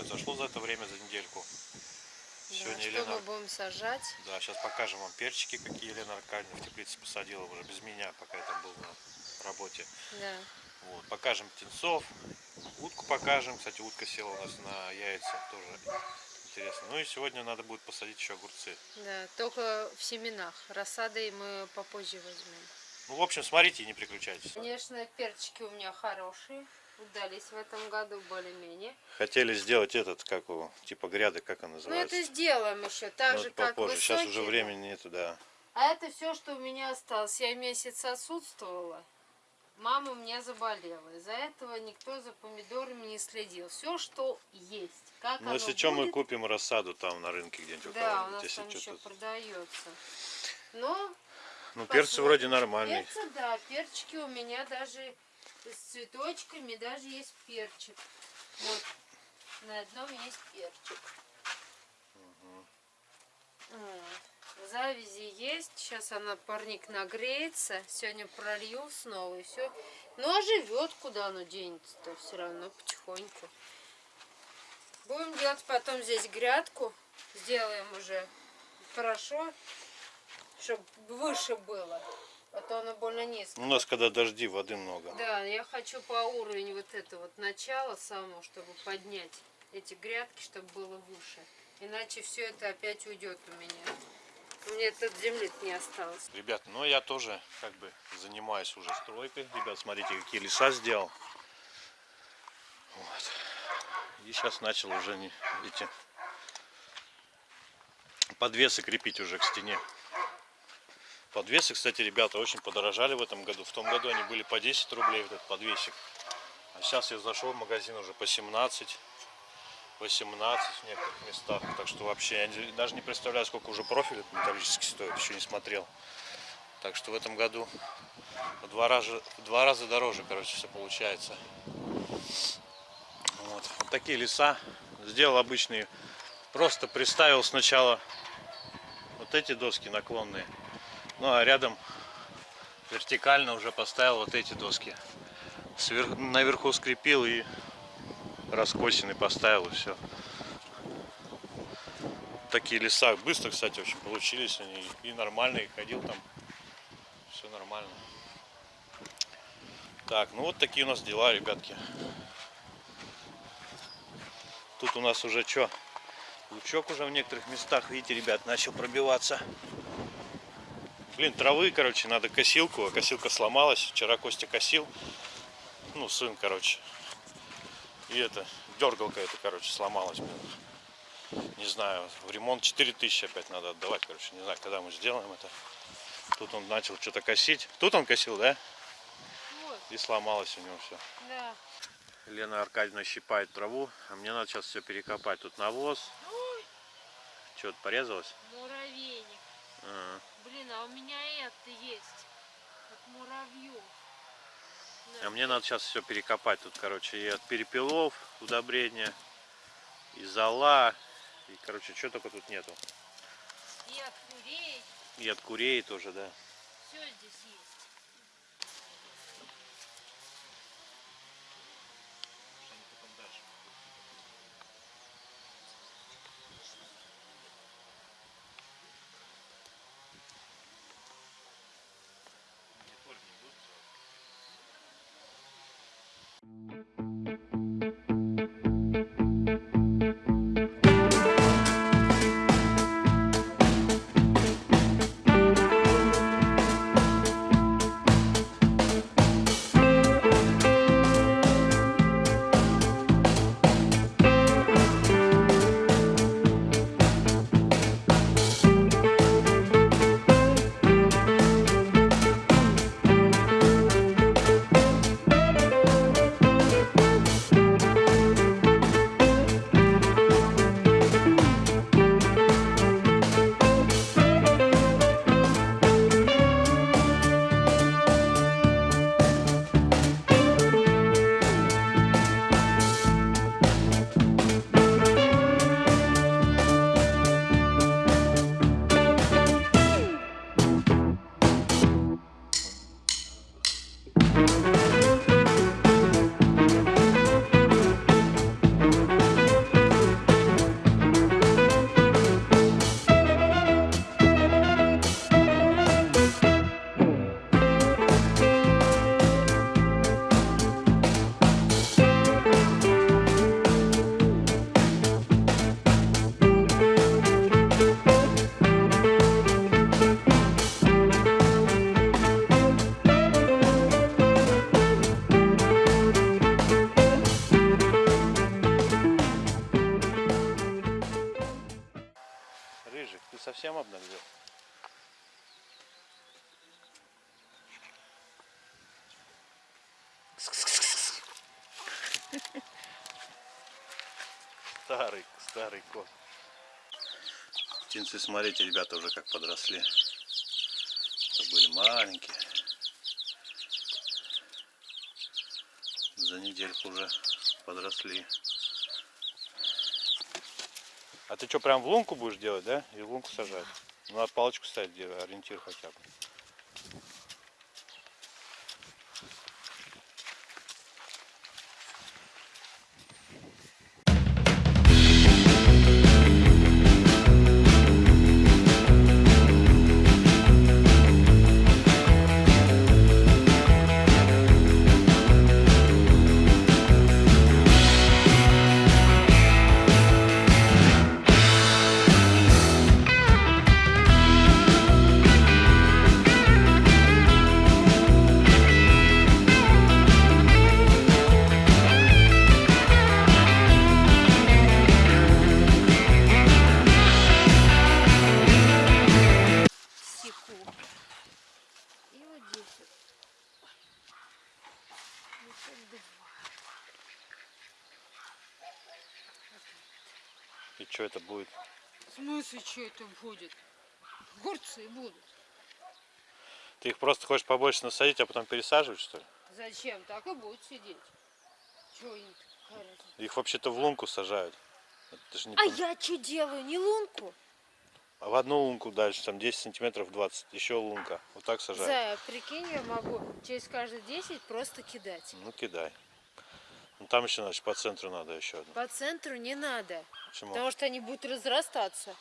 произошло за это время, за недельку. Да, Сегодня что Елена... мы будем сажать? Да, сейчас покажем вам перчики, какие Елена Аркадьевна в теплице посадила уже без меня, пока я там был на работе. Да. Вот, покажем птенцов, утку покажем. Кстати, утка села у нас на яйца, тоже интересно. Ну и сегодня надо будет посадить еще огурцы. Да, только в семенах. Рассадой мы попозже возьмем. Ну, в общем, смотрите и не переключайтесь. Конечно, перчики у меня хорошие. Удались в этом году более-менее. Хотели сделать этот, как его, типа гряды, как он Ну называется. это сделаем еще, так Ну, же это как попозже. Сейчас уже высокие. времени нету, да. А это все, что у меня осталось. Я месяц отсутствовала. Мама у меня заболела. Из-за этого никто за помидорами не следил. Все, что есть. Как Ну, если что, мы будет, купим рассаду там на рынке где-нибудь Да, у нас если там еще продается. Но Ну, перцы вроде нормальные. Перцы, да, перчики у меня даже с цветочками, даже есть перчик. Вот, на одном есть перчик. Вот. Завязи есть. Сейчас она парник нагреется. Сегодня пролью снова и все. Ну а живет, куда оно денется-то все равно потихоньку. Будем делать потом здесь грядку. Сделаем уже хорошо, чтобы выше было. А то оно больно низко. У нас когда дожди, воды много. Да, я хочу по уровню вот это вот начала само, чтобы поднять эти грядки, чтобы было выше. Иначе все это опять уйдет у меня. У меня тут земли не осталось. Ребят, ну я тоже как бы занимаюсь уже стройкой. Ребят, смотрите, какие леса сделал. Вот. И сейчас начал уже эти подвесы крепить уже к стене. Подвесы, кстати, ребята, очень подорожали в этом году. В том году они были по 10 рублей, этот подвесик. А сейчас я зашел в магазин уже по 17, 18 в некоторых местах. Так что вообще я даже не представляю, сколько уже профиль этот металлический стоит, еще не смотрел. Так что в этом году в два раза, в два раза дороже, короче, все получается. Вот. Вот такие леса. Сделал обычные. Просто приставил сначала вот эти доски наклонные. Ну а рядом вертикально уже поставил вот эти доски. Свер- Наверху скрепил и раскосины поставил и все. Такие леса быстро, кстати, очень получились они и нормальные. Ходил там, все нормально. Так, ну вот такие у нас дела, ребятки. Тут у нас уже что? Лучок уже в некоторых местах, видите, ребят, начал пробиваться. Блин, травы, короче, надо косилку, а косилка сломалась. Вчера Костя косил. Ну, сын, короче. И это, дергалка это, короче, сломалась. Блин. Не знаю, в ремонт 4000 опять надо отдавать, короче. Не знаю, когда мы сделаем это. Тут он начал что-то косить. Тут он косил, да? Вот, И сломалось у него все. да. Лена Аркадьевна щипает траву, а мне надо сейчас все перекопать. Тут навоз. Ой, Что-то порезалось? муравейник. Ага. Блин, а у меня это есть. От муравьев. На. А мне надо сейчас все перекопать. Тут, короче, и от перепелов удобрения, и зола, и, короче, что только тут нету. И от курей. И от курей тоже, да. Все здесь есть. Совсем обнаглел? Старый, старый кот. Птенцы, смотрите, ребята уже как подросли. Это были маленькие. За недельку уже подросли. А ты что, прям в лунку будешь делать, да? И в лунку сажать? Ну, надо палочку ставить, ориентир хотя бы. Что это будет? В смысле, что это будет? Огурцы будут. Ты их просто хочешь побольше насадить, а потом пересаживать, что ли? Зачем? Так и будут сидеть. Чего им? Их вообще-то в лунку сажают. Это ж не А пон- я что делаю? Не лунку? А в одну лунку дальше, там 10 сантиметров 20, еще лунка. Вот так сажают. Зая, прикинь, я могу через каждые 10 просто кидать. Ну кидай. Ну там еще, значит, по центру надо еще одну. По центру не надо, Почему? потому что они будут разрастаться.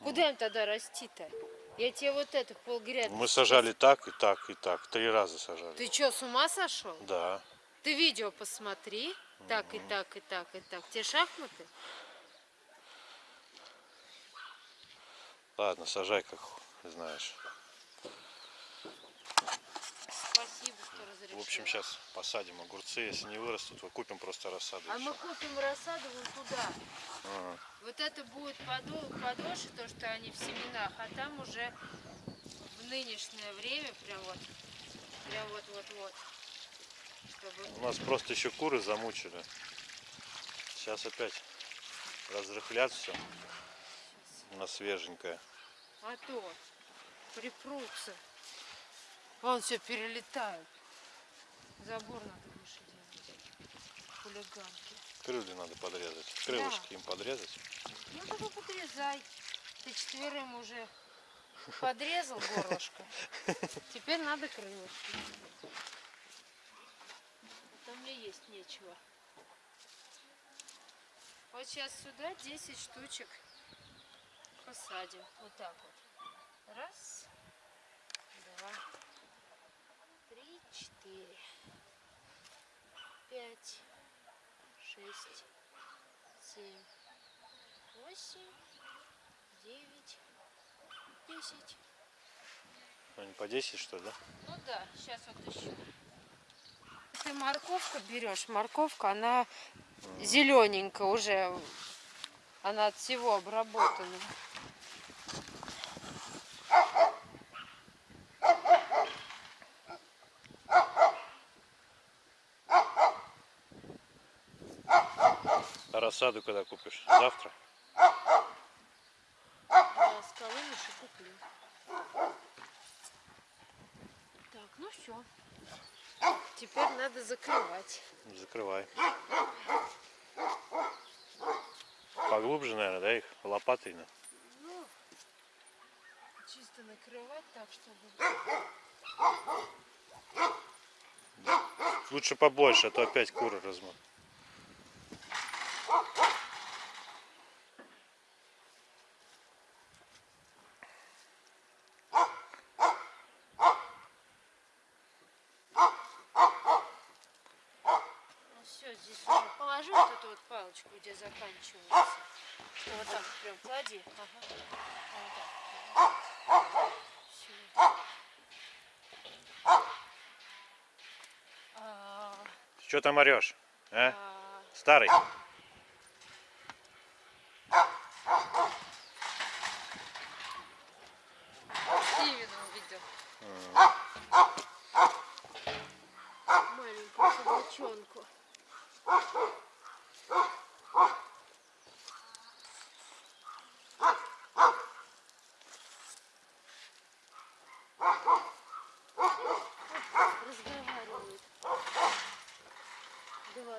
Куда им тогда расти-то? Я тебе вот это полгряд. Мы сажали так и так и так. Три раза сажали. Ты что, с ума сошел? Да. Ты видео посмотри. Так и так и так и так. Те шахматы? Ладно, сажай, как знаешь. В общем, сейчас посадим огурцы. Если не вырастут, то купим просто рассаду. А мы купим рассаду вон туда. Ага. Вот это будет подо- подольше, то, что они в семенах, а там уже в нынешнее время прям вот, прям вот-вот-вот. Чтобы У нас просто еще куры замучили. Сейчас опять разрыхлят все на свеженькое. А то припрутся. Вон все перелетают. Забор надо выше делать. Хулиганки. Крылья надо подрезать. Крылышки им подрезать. Ну только подрезай. Ты четверым уже подрезал горлышко. Теперь надо крылышки. А то мне есть нечего. Вот сейчас сюда 10 штучек посадим. Вот так вот. Раз, два, три, четыре, пять, шесть, семь, восемь, девять, десять. Они по 10 что ли, да? Ну да, сейчас вот еще. Если морковку берешь, морковка, она зелененькая уже. Она от всего обработана. А рассаду когда купишь? Завтра? Я с колымыши куплю. Так, ну все. Теперь надо закрывать. Закрывай. Поглубже, наверное, да, их лопатой? на? Ну, чисто накрывать так, чтобы... Лучше побольше, а то опять куры размут. Ну все, здесь уже положи вот эту вот палочку, где заканчивается. Вот так прям клади. Ага. Вот так. Всё. А, Что там орешь? А? а, Старый?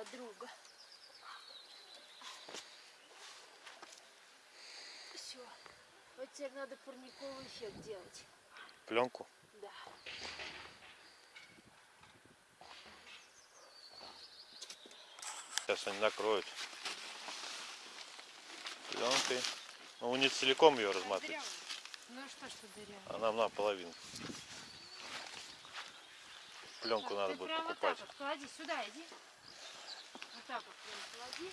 Подруга. Все. Вот теперь надо парниковый эффект делать. Пленку. Да. Сейчас они накроют пленкой. Ну, не целиком ее разматывать. Ну что, что дырявый? а нам наполовину. Пленку Так, надо ты будет покупать. Вот так вот клади, сюда иди. Так вот прям клади.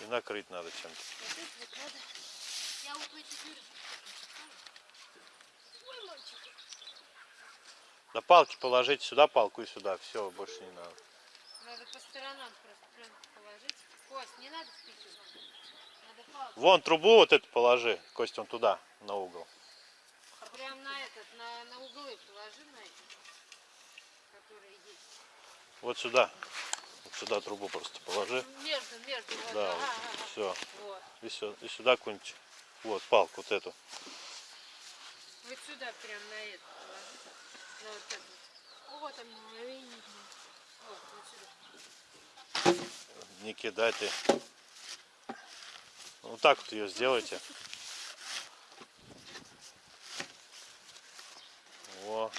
И накрыть надо чем-то. Вот надо. Я вот в эти дыры. Ой, мальчик. На палки положите сюда палку и сюда. Все, больше не надо. Надо по сторонам просто прям положить. Кость, не надо впихивать. Надо палку. Вон трубу вот эту положи. Костя, вон туда, на угол. А прям на этот, на, на углы положи на эти. Вот сюда. Вот сюда трубу просто положи. Между, между. Вот, Да, ага, ага. все. Вот. И, сю- и сюда какую-нибудь. Вот, палку вот эту. Вот сюда прям на положи. На вот это. вот. Вот видно. Вот, вот сюда. Не кидай ты. Вот так вот ее сделайте. Во.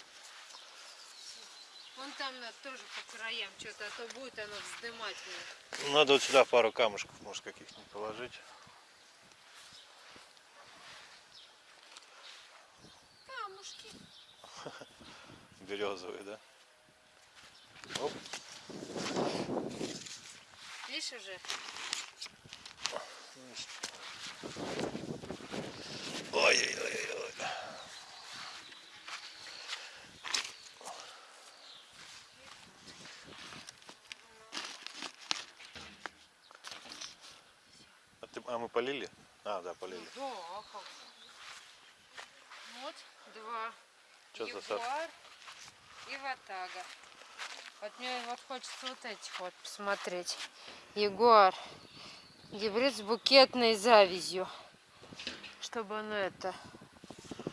Вон там надо тоже по краям что-то, а то будет оно вздымать меня. Надо вот сюда пару камушков, может, каких-нибудь положить. Камушки. Березовые, да? Оп. Видишь уже? Ой-ой-ой. А, мы полили? А, да, полили. Да, а как. Вот два. Чё за сад? Ягуар и ватага. Вот мне вот хочется вот этих вот посмотреть. Ягуар. Гибрид с букетной завязью. Чтобы оно это...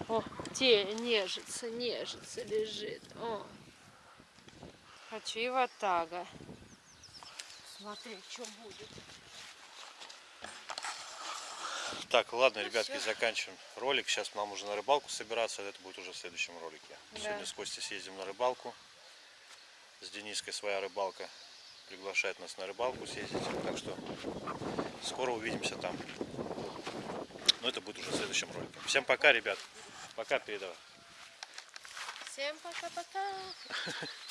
О, те нежится, нежится, лежит. О. Хочу и ватага. Смотреть, что будет. Так, ладно, Ну ребятки, заканчиваем ролик. Сейчас нам уже на рыбалку собираться. Это будет уже в следующем ролике. Да. Сегодня с Костей съездим на рыбалку. С Дениской своя рыбалка. Приглашает нас на рыбалку съездить. Так что скоро увидимся там. Но это будет уже в следующем ролике. Всем пока, ребят. Пока, передавай. Всем пока-пока.